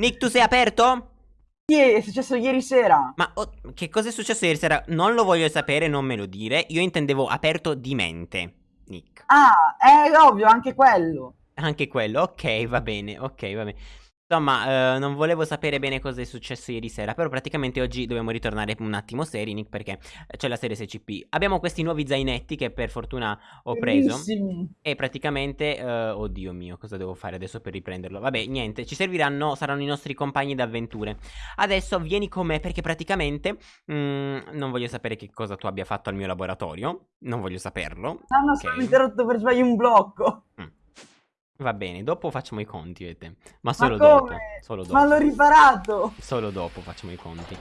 Nick, tu sei aperto? Sì, è successo ieri sera. Ma oh, che cosa è successo ieri sera? Non lo voglio sapere, non me lo dire. Io intendevo aperto di mente, Nick. Ah, è ovvio, anche quello. Anche quello, ok, va bene, ok, va bene. Insomma, eh, non volevo sapere bene cosa è successo ieri sera, però praticamente oggi dobbiamo ritornare un attimo seri, Nick, perché c'è la serie SCP. Abbiamo questi nuovi zainetti che per fortuna ho preso. Bellissimi. E praticamente, eh, oddio mio, cosa devo fare adesso per riprenderlo? Vabbè, niente, ci serviranno, saranno i nostri compagni d'avventure. Adesso vieni con me perché praticamente mm, non voglio sapere che cosa tu abbia fatto al mio laboratorio, non voglio saperlo. No, no, ok? sono interrotto per sbaglio un blocco. Va bene, dopo facciamo i conti, vedete. Ma solo Ma dopo, solo dopo. Ma l'ho riparato. Solo dopo facciamo i conti.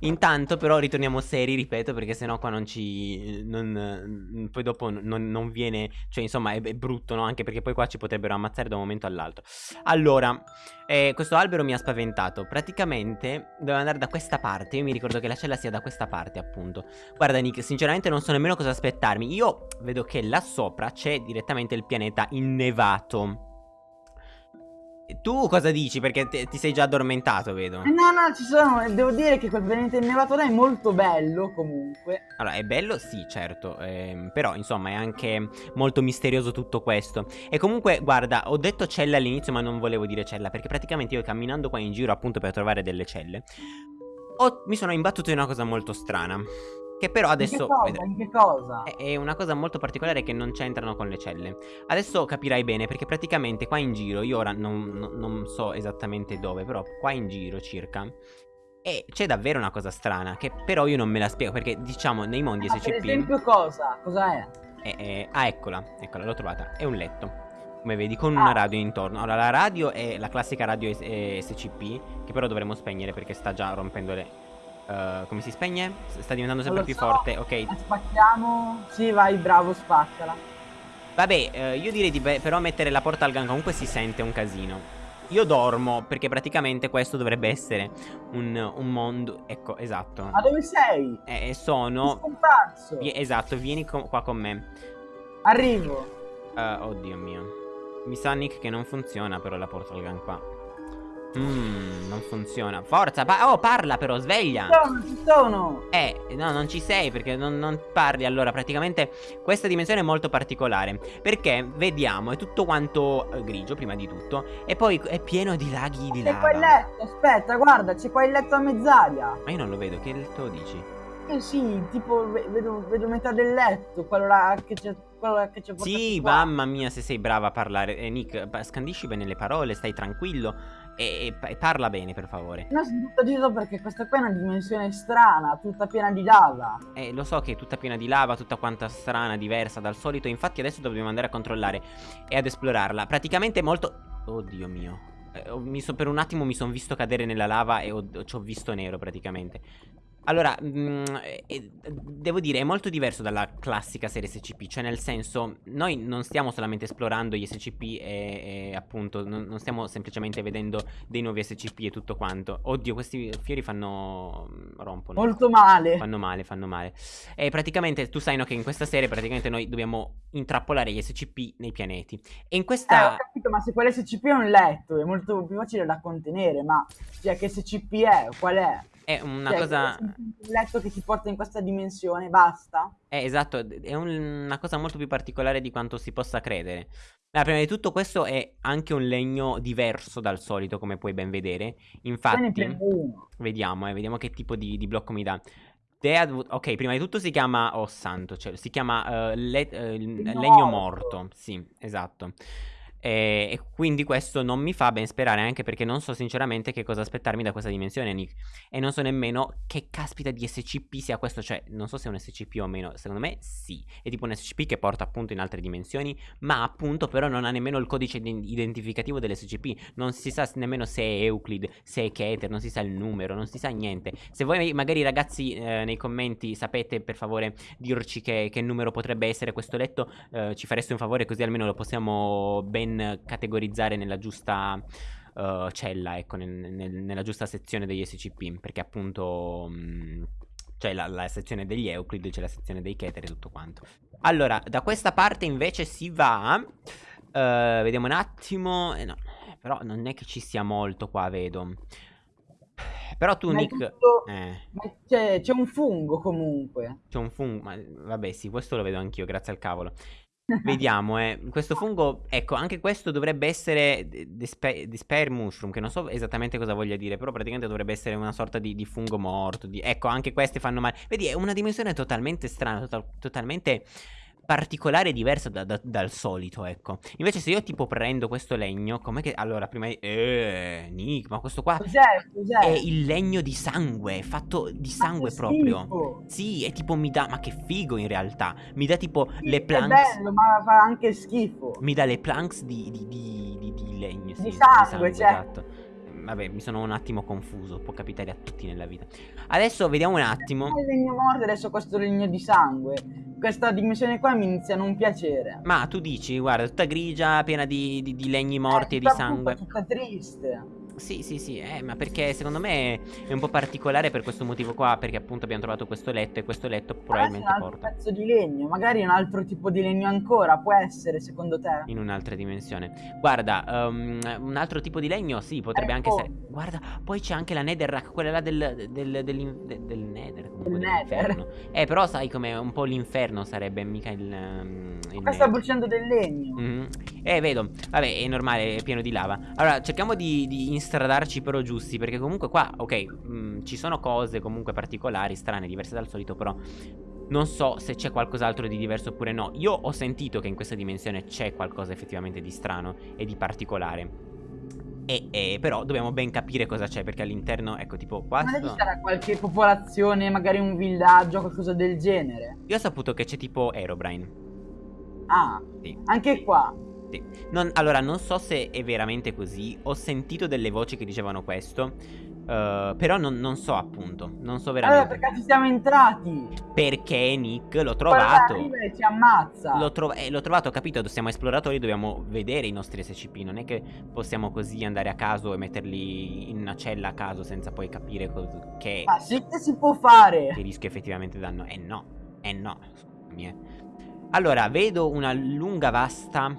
Intanto però ritorniamo seri, ripeto, perché sennò qua non ci... Non, poi dopo non, non viene... Cioè insomma è, è brutto, no? Anche perché poi qua ci potrebbero ammazzare da un momento all'altro. Allora, eh, questo albero mi ha spaventato. Praticamente doveva andare da questa parte. Io mi ricordo che la cella sia da questa parte, appunto. Guarda Nick, sinceramente non so nemmeno cosa aspettarmi. Io vedo che là sopra c'è direttamente il pianeta innevato. Tu cosa dici? Perché te- ti sei già addormentato, vedo. Eh, No, no, ci sono. Devo dire che quel pianeta innevato là è molto bello comunque. Allora, è bello? Sì, certo, ehm, però insomma è anche molto misterioso tutto questo. E comunque, guarda, ho detto cella all'inizio ma non volevo dire cella perché praticamente io camminando qua in giro appunto per trovare delle celle, ho- mi sono imbattuto in una cosa molto strana. Che però adesso... In che cosa? È è una cosa molto particolare che non c'entrano con le celle. Adesso capirai bene perché praticamente qua in giro, io ora non, non- non so esattamente dove, però qua in giro circa... E c'è davvero una cosa strana che però io non me la spiego perché diciamo nei mondi Ah, per SCP... esempio cosa? Cosa è? è- è- ah eccola, eccola, l'ho trovata. È un letto. Come vedi, con Ah. una radio intorno. Allora, la radio è la classica radio S- eh, SCP, che però dovremmo spegnere perché sta già rompendo le... eh, come si spegne? Sta diventando sempre più so. forte. Ok, spacchiamo? Sì, vai, bravo, spaccala. Vabbè, eh, io direi di però mettere la porta al gang comunque si sente un casino. Io dormo perché praticamente questo dovrebbe essere un, un mondo. Ecco, esatto. Ma dove sei? Eh, Sei sono. scomparso. esatto, vieni co- qua con me. Arrivo. Eh, oddio mio. Mi sa Nick che non funziona però la porta al gang qua. Mmm, non funziona. Forza, pa- oh, parla però, sveglia. Sono, ci sono. Eh, no, non ci sei perché non, non parli. Allora, praticamente questa dimensione è molto particolare. Perché vediamo, è tutto quanto eh, grigio, prima di tutto. E poi è pieno di laghi di C'è qua il lava. letto, aspetta, guarda, c'è qua il letto a mezz'aria. Ma io non lo vedo, che letto dici? Eh sì, tipo ve- vedo, vedo metà del letto, quello là che c'è quello là che portato Sì, qua. mamma mia, se sei brava a parlare. Eh, Nick, scandisci bene le parole, stai tranquillo. E, e pa- parla bene, per favore. No, tutto agitato perché questa qua è una dimensione strana, tutta piena di lava. Eh, lo so che è tutta piena di lava, tutta quanta strana, diversa dal solito. Infatti, adesso dobbiamo andare a controllare e ad esplorarla. Praticamente molto. Oddio mio. Eh, so- per un attimo mi sono visto cadere nella lava e ho- ci ho visto nero praticamente. Allora, mm, eh, devo dire, è molto diverso dalla classica serie SCP, cioè nel senso, noi non stiamo solamente esplorando gli SCP e, e appunto, non, non stiamo semplicemente vedendo dei nuovi SCP e tutto quanto. Oddio, questi fiori fanno... rompono. Molto male. Fanno male, fanno male. E praticamente tu sai no, che in questa serie praticamente noi dobbiamo intrappolare gli SCP nei pianeti. E in Eh, questa... ho capito, ma se quell'SCP è un letto, è molto più facile da contenere, ma cioè che SCP è? Qual è? È una Cioè, cosa... Un letto che ti porta in questa dimensione, basta? È esatto, è un- una cosa molto più particolare di quanto si possa credere. Ma prima di tutto questo è anche un legno diverso dal solito, come puoi ben vedere. Infatti, vediamo, eh, vediamo che tipo di, di blocco mi dà. Deadwood, ok, prima di tutto si chiama, oh santo, cioè, si chiama eh, le- eh, Legno legno morto. morto, sì, esatto. E, e quindi questo non mi fa ben sperare anche perché non so sinceramente che cosa aspettarmi da questa dimensione, Nick. E non so nemmeno che caspita di SCP sia questo, cioè non so se è un SCP o meno, secondo me sì. È tipo un SCP che porta appunto in altre dimensioni, ma appunto però non ha nemmeno il codice di- identificativo dell'SCP. Non si sa nemmeno se è Euclid, se è Keter, non si sa il numero, non si sa niente. Se voi magari ragazzi eh, nei commenti sapete per favore dirci che, che numero potrebbe essere questo letto, eh, ci fareste un favore così almeno lo possiamo ben categorizzare nella giusta eh, cella, ecco, nel- nel- nella giusta sezione degli SCP, perché appunto... mh, c'è la, la sezione degli Euclid, c'è la sezione dei Keter e tutto quanto. Allora, da questa parte invece si va... eh, vediamo un attimo... eh, no, Però non è che ci sia molto qua, vedo. Però tu, Ma Nick... tutto- Eh, c'è un fungo comunque. c'è un fungo... Ma vabbè, sì, questo lo vedo anch'io, grazie al cavolo. Vediamo, eh. Questo fungo, ecco, anche questo dovrebbe essere Despair Despair Mushroom, che non so esattamente cosa voglia dire, però praticamente dovrebbe essere una sorta di, di fungo morto. di- Ecco, anche queste fanno male. Vedi, è una dimensione totalmente strana, total- totalmente particolare e diversa da- da- dal solito, ecco. Invece se io tipo prendo questo legno, com'è che... Allora, prima di... Eh, Nick, ma questo qua Cos'è? Cos'è? è il legno di sangue, fatto di sangue proprio. schifo. Sì, è tipo mi dà, ma che figo in realtà. Mi dà tipo Sì, le È planks. bello, ma fa anche schifo. Mi dà le planks di, di, di, di- di legno. Sì, Di sangue, cioè. esatto. Vabbè, mi sono un attimo confuso. Può capitare a tutti nella vita. Adesso vediamo un attimo. Il legno morto adesso questo legno di sangue. Questa dimensione qua mi inizia a non piacere. Ma tu dici, guarda, tutta grigia, piena di, di- di legni morti Eh, e di sangue. brutta, Tutta triste. Sì, sì, sì, eh, ma perché secondo me è un po' particolare per questo motivo qua. Perché appunto abbiamo trovato questo letto e questo letto probabilmente un altro porta pezzo di legno, magari un altro tipo di legno ancora, può essere secondo te? in un'altra dimensione. Guarda, um, un altro tipo di legno, sì, potrebbe anche Ecco. essere. Guarda, poi c'è anche la Netherrack, quella là del, del, dell'in- de- del Nether. Comunque, Del Nether. dell'inferno. Eh, però sai come un po' l'inferno sarebbe, mica il. um, il Qua sta bruciando del legno. Mhm. Eh, vedo. Vabbè, è normale, è pieno di lava. Allora, cerchiamo di, di instradarci però giusti. Perché comunque qua, ok, mm, ci sono cose comunque particolari, strane, diverse dal solito, però. Non so se c'è qualcos'altro di diverso oppure no. Io ho sentito che in questa dimensione c'è qualcosa effettivamente di strano e di particolare. E, e però dobbiamo ben capire cosa c'è. Perché all'interno, ecco, tipo qua. Ma ci sarà qualche popolazione, magari un villaggio, qualcosa del genere? Io ho saputo che c'è tipo Aerobrine. Ah, Sì. anche qua. Sì. Non- allora, non so se è veramente così. Ho sentito delle voci che dicevano questo. eh, però non, non so appunto. Non so Allora, veramente. perché ci siamo entrati? Perché Nick l'ho trovato. arriva ci ammazza. L'ho, trov- eh, l'ho trovato, ho capito. Siamo esploratori, dobbiamo vedere i nostri SCP. Non è che possiamo così andare a caso e metterli in una cella a caso senza poi capire che, Ma sì che si può fare. che rischio effettivamente danno. Eh no, eh no. Scusami, eh. Allora, vedo una lunga vasta.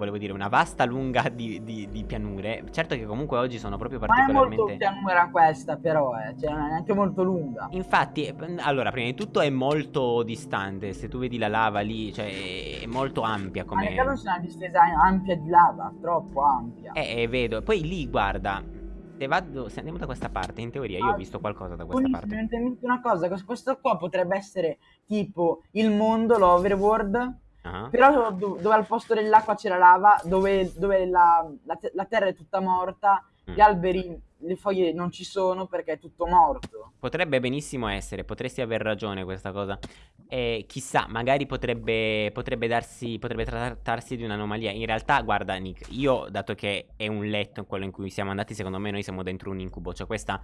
Volevo dire, una vasta lunga di, di- di pianure. Certo che comunque oggi sono proprio Non è molto particolarmente. pianura questa, però, eh. Cioè, non è neanche molto lunga. Infatti, eh, allora, prima di tutto è molto distante. Se tu vedi la lava lì, cioè è molto ampia Ma come. caso c'è una distesa ampia di lava, troppo ampia. Eh, eh, vedo. Poi lì, guarda. Se vado. Se andiamo da questa parte, in teoria io ho Ah, visto qualcosa da questa parte. mi è venuta una cosa, que- questo qua potrebbe essere tipo il mondo, l'overworld, Ah. però do- dove al posto dell'acqua c'è la lava, dove, dove la, la te- la terra è tutta morta, Mm. gli alberi, le foglie non ci sono perché è tutto morto. Potrebbe benissimo essere, potresti aver ragione questa cosa. E chissà, magari potrebbe, potrebbe darsi, potrebbe trattarsi di un'anomalia. In realtà, guarda, Nick, io, dato che è un letto quello in cui siamo andati, secondo me noi siamo dentro un incubo. Cioè, questa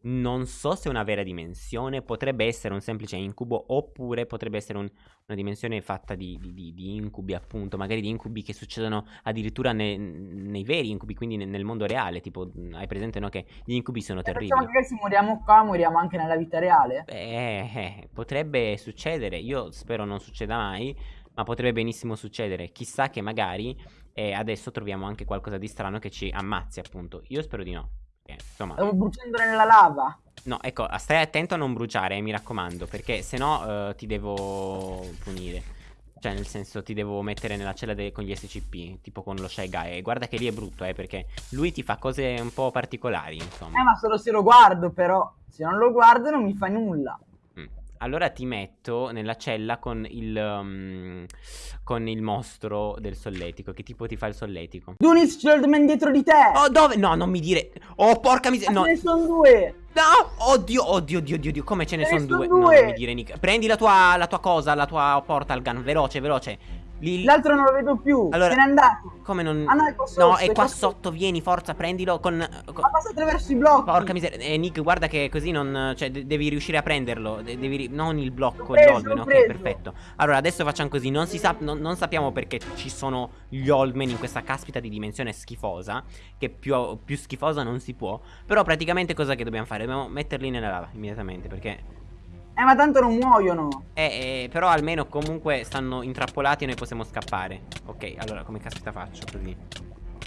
non so se è una vera dimensione, potrebbe essere un semplice incubo, oppure potrebbe essere un- una dimensione fatta di, di- di- incubi, appunto. Magari di incubi che succedono addirittura ne- nei veri incubi, quindi ne- nel mondo reale. Tipo, hai presente, no? Che gli incubi sono terribili. facciamo che se moriamo qua, moriamo anche nella vita reale. Eh, eh, potrebbe succedere, io spero non succeda mai, ma potrebbe benissimo succedere. Chissà che magari eh, adesso troviamo anche qualcosa di strano che ci ammazzi, appunto. Io spero di no. Eh, insomma, Stavo bruciando nella lava. no, ecco, stai attento a non bruciare, eh, mi raccomando, perché se no eh, ti devo punire. Cioè, nel senso, ti devo mettere nella cella con gli SCP, tipo con lo Shy Guy. E guarda che lì è brutto, eh, perché lui ti fa cose un po' particolari, insomma. Eh, ma solo se lo guardo, però. Se non lo guardo non mi fa nulla. Allora ti metto nella cella con il um, con il mostro del solletico. Che tipo ti fa il solletico? Dunis, c'è l'Oldman dietro di te. Oh, dove? No, non mi dire. Oh, porca miseria. No. ce ne sono due. No! Oddio, oddio, oddio, oddio. Come ce ne sono son due? due. No, non mi dire, Nick. Prendi la tua, la tua cosa, la tua portal gun. Veloce, veloce. Lì- L'altro non lo vedo più. Allora- Se n'è andato. Come non. Ah, no, è qua sotto, No, è è qua qua sotto. Vieni, forza, prendilo con. con- Ma passa attraverso i blocchi. Porca miseria. Eh, Nick, guarda che così non. Cioè, de- devi riuscire a prenderlo. De- devi ri- non il blocco, L'ho gli preso, Oldman. Ok, preso. perfetto. Allora, adesso facciamo così. Non, si sa- non, non sappiamo perché ci sono gli Oldman in questa caspita di dimensione schifosa. Che più, più schifosa non si può. Però, praticamente, cosa che dobbiamo fare? Dobbiamo metterli nella lava immediatamente. Perché. Eh, ma tanto non muoiono. Eh, eh, però almeno comunque stanno intrappolati e noi possiamo scappare. Ok, allora come caspita faccio così?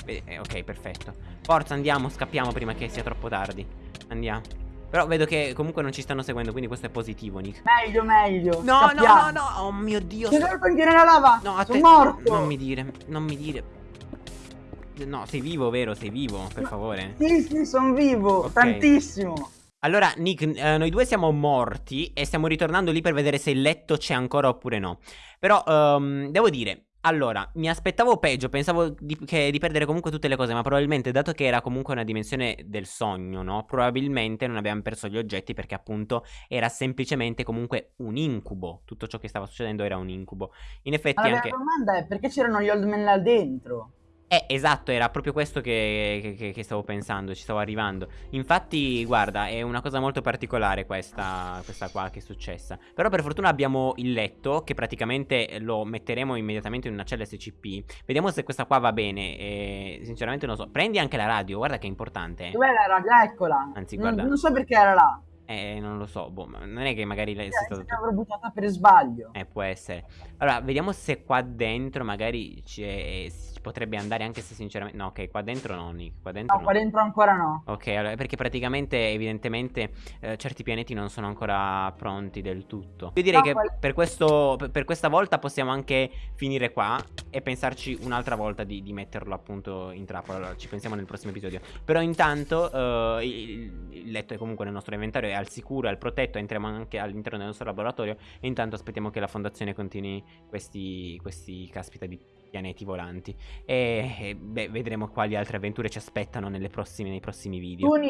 Eh, ok, perfetto. Forza, andiamo, scappiamo prima che sia troppo tardi. Andiamo. Però vedo che comunque non ci stanno seguendo, quindi questo è positivo, Nick. Meglio, meglio. No, Scappiamo. no, no, no. Oh mio Dio. Sei venuto anche nella lava. No, a Sono te- morto. Non mi dire, non mi dire. No, sei vivo, vero? Sei vivo, per favore. Sì, sì, sono vivo. Ok. Tantissimo. Allora, Nick, eh, noi due siamo morti e stiamo ritornando lì per vedere se il letto c'è ancora oppure no. Però, ehm, devo dire, allora, mi aspettavo peggio, pensavo di, che- di perdere comunque tutte le cose, ma probabilmente, dato che era comunque una dimensione del sogno, no? Probabilmente non abbiamo perso gli oggetti perché appunto era semplicemente comunque un incubo. Tutto ciò che stava succedendo era un incubo. In effetti la anche... vera domanda è perché c'erano gli old men là dentro? Eh, esatto, era proprio questo che, che- che- stavo pensando, ci stavo arrivando. Infatti, guarda, è una cosa molto particolare questa, questa qua che è successa. Però per fortuna abbiamo il letto, che praticamente lo metteremo immediatamente in una cella SCP. Vediamo se questa qua va bene. E, sinceramente non so. Prendi anche la radio, guarda che è importante. Dov'è la radio? Eccola. Anzi, Non- guarda. Non, so perché era là. Eh, non lo so, boh, non è che magari lei sia stato... l'avrò buttata per sbaglio. Eh, può essere. Allora, vediamo se qua dentro magari c'è- potrebbe andare anche se sinceramente... No, ok, qua dentro no, Nick, qua dentro No, qua no. dentro ancora no. Ok, allora, perché praticamente, evidentemente, eh, certi pianeti non sono ancora pronti del tutto. Io direi No, che qual- per, questo, per- questa volta possiamo anche finire qua e pensarci un'altra volta di, di metterlo appunto in trappola. Allora, ci pensiamo nel prossimo episodio. Però intanto eh, il, il letto è comunque nel nostro inventario, è al sicuro, è al protetto, entriamo anche all'interno del nostro laboratorio e intanto aspettiamo che la fondazione continui questi, questi caspita di pianeti volanti. E, e, beh, vedremo quali altre avventure ci aspettano prossime- nei prossimi video. Nish,